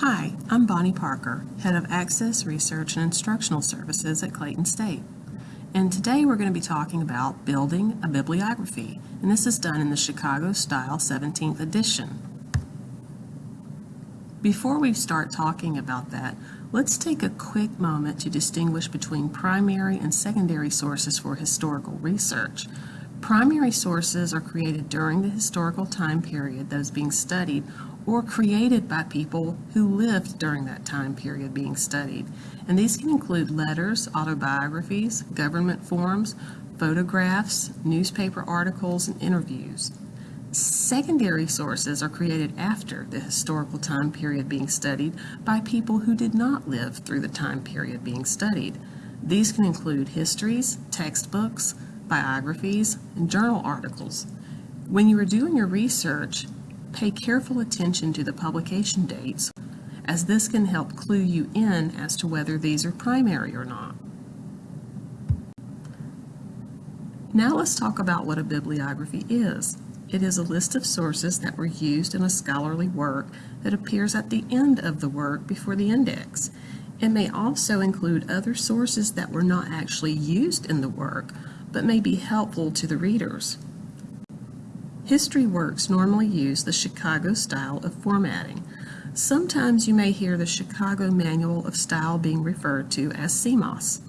Hi, I'm Bonnie Parker, Head of Access Research and Instructional Services at Clayton State. And today we're going to be talking about building a bibliography, and this is done in the Chicago Style 17th edition. Before we start talking about that, let's take a quick moment to distinguish between primary and secondary sources for historical research. Primary sources are created during the historical time period is being studied or created by people who lived during that time period being studied. And these can include letters, autobiographies, government forms, photographs, newspaper articles, and interviews. Secondary sources are created after the historical time period being studied by people who did not live through the time period being studied. These can include histories, textbooks, biographies, and journal articles. When you are doing your research, Pay careful attention to the publication dates, as this can help clue you in as to whether these are primary or not. Now let's talk about what a bibliography is. It is a list of sources that were used in a scholarly work that appears at the end of the work before the index. It may also include other sources that were not actually used in the work, but may be helpful to the readers. History works normally use the Chicago style of formatting. Sometimes you may hear the Chicago Manual of Style being referred to as CMOS.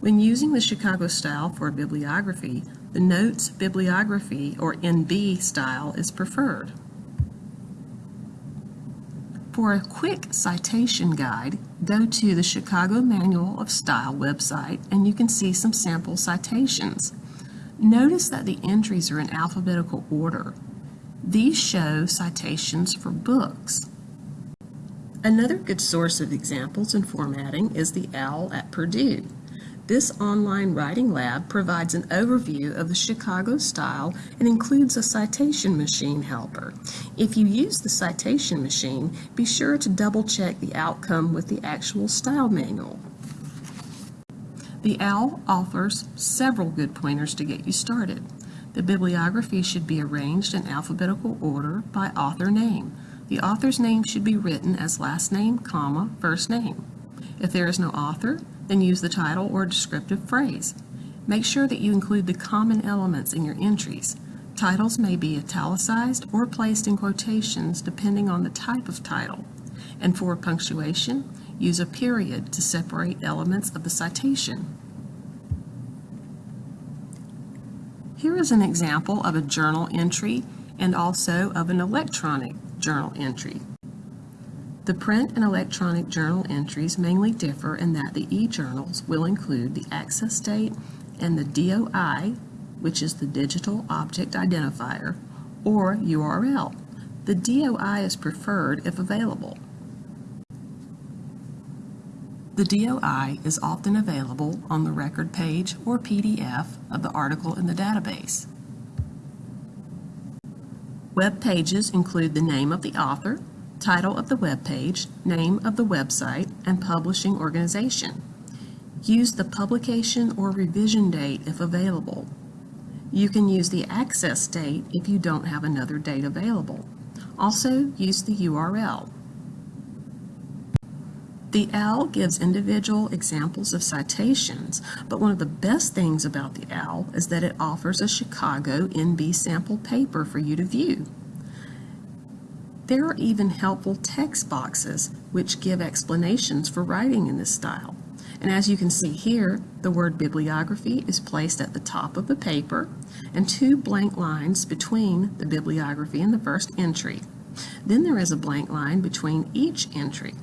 When using the Chicago style for a bibliography, the Notes Bibliography or NB style is preferred. For a quick citation guide, go to the Chicago Manual of Style website and you can see some sample citations. Notice that the entries are in alphabetical order. These show citations for books. Another good source of examples and formatting is the OWL at Purdue. This online writing lab provides an overview of the Chicago style and includes a citation machine helper. If you use the citation machine, be sure to double check the outcome with the actual style manual. The OWL offers several good pointers to get you started. The bibliography should be arranged in alphabetical order by author name. The author's name should be written as last name, comma, first name. If there is no author, then use the title or descriptive phrase. Make sure that you include the common elements in your entries. Titles may be italicized or placed in quotations depending on the type of title. And for punctuation, use a period to separate elements of the citation. Here is an example of a journal entry and also of an electronic journal entry. The print and electronic journal entries mainly differ in that the e-journals will include the access date and the DOI, which is the Digital Object Identifier, or URL. The DOI is preferred if available. The DOI is often available on the record page or PDF of the article in the database. Web pages include the name of the author, title of the web page, name of the website, and publishing organization. Use the publication or revision date if available. You can use the access date if you don't have another date available. Also, use the URL. The OWL gives individual examples of citations, but one of the best things about the OWL is that it offers a Chicago NB sample paper for you to view. There are even helpful text boxes which give explanations for writing in this style. And as you can see here, the word bibliography is placed at the top of the paper and two blank lines between the bibliography and the first entry. Then there is a blank line between each entry.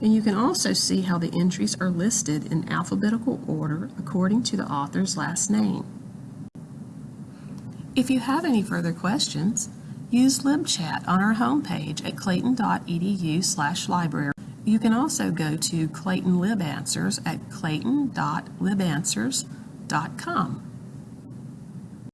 And you can also see how the entries are listed in alphabetical order according to the author's last name. If you have any further questions, use LibChat on our homepage at clayton.edu library. You can also go to Clayton Lib Answers at clayton.libanswers.com.